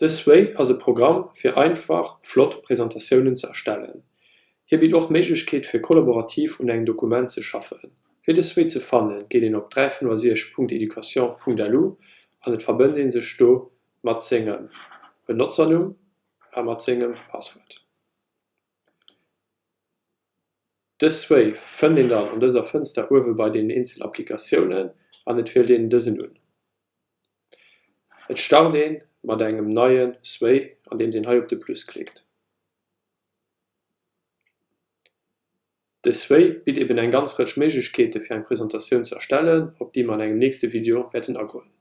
Desway as e Programm fir einfach flott Präsentatiounen ze erstellen. Hier biet och Meiglechkeet fir kollaborativ und eng Dokument ze schaffen. Fi deswee ze fannen, geht den op 3.education.delu an et verbënden se sto mat zingem Benutzernum a mat zinggem Passwort. Desway fën den dann an dëser Fënster uwe bei den Inselapplikationen an net fir den dësen hun. Et star mat engem neien Sway an dem den he op de Plus klickt. De Sway biet eben eng ganz rich Mechkete fir eng Präsentationun erstellen, op die man eng nächste Video wetten agoen.